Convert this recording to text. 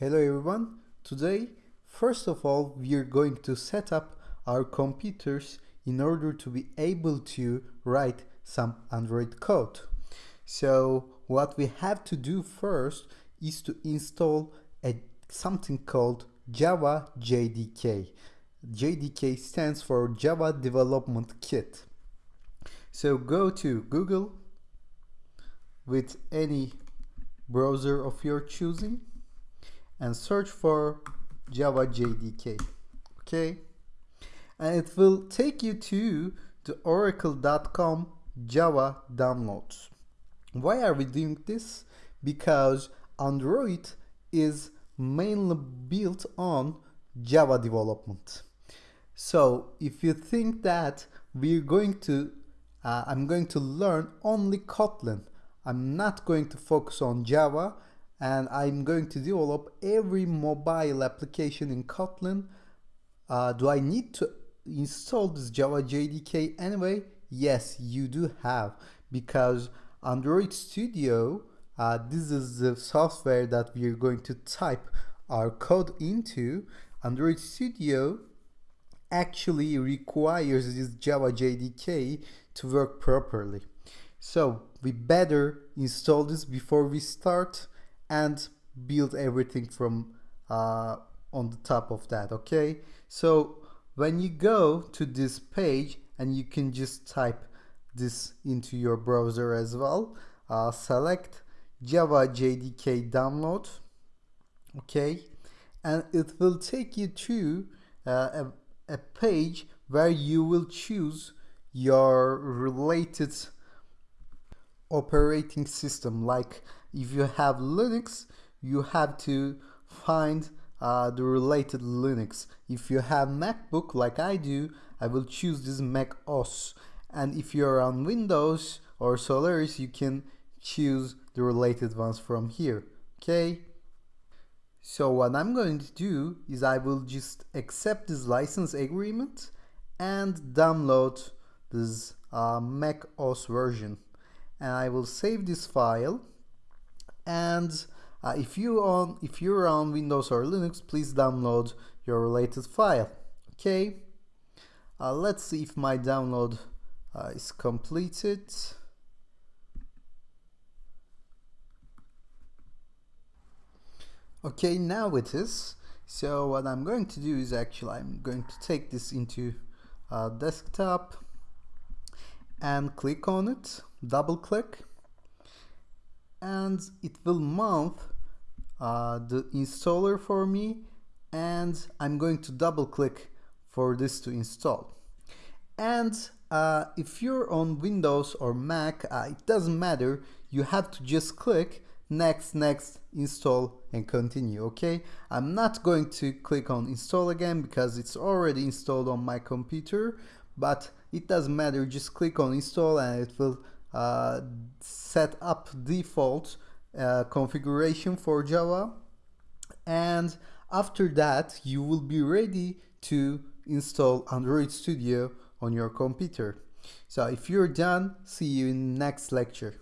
Hello everyone. Today, first of all, we are going to set up our computers in order to be able to write some Android code. So what we have to do first is to install a something called Java JDK. JDK stands for Java Development Kit. So go to Google with any browser of your choosing and search for Java JDK. Okay, and it will take you to the oracle.com Java downloads. Why are we doing this? Because Android is mainly built on Java development. So if you think that we're going to, uh, I'm going to learn only Kotlin, I'm not going to focus on Java and I'm going to develop every mobile application in Kotlin. Uh, do I need to install this Java JDK anyway? Yes, you do have because Android Studio, uh, this is the software that we are going to type our code into. Android Studio actually requires this Java JDK to work properly. So we better install this before we start and build everything from uh, on the top of that okay? So when you go to this page and you can just type this into your browser as well uh, select Java JDK download okay? And it will take you to uh, a, a page where you will choose your related operating system. Like if you have Linux you have to find uh, the related Linux. If you have MacBook like I do I will choose this Mac OS and if you're on Windows or Solaris you can choose the related ones from here okay? So what I'm going to do is I will just accept this license agreement and download this uh, Mac OS version and I will save this file. And uh, if you on if you're on Windows or Linux please download your related file okay? Uh, let's see if my download uh, is completed. Okay now it is. So what I'm going to do is actually I'm going to take this into uh, desktop and click on it double click and it will mount uh, the installer for me and I'm going to double click for this to install. And uh, if you're on Windows or Mac uh, it doesn't matter. You have to just click next next install and continue okay? I'm not going to click on install again because it's already installed on my computer but it doesn't matter just click on install and it will uh, set up default uh, configuration for Java and after that you will be ready to install Android Studio on your computer. So if you're done, see you in next lecture.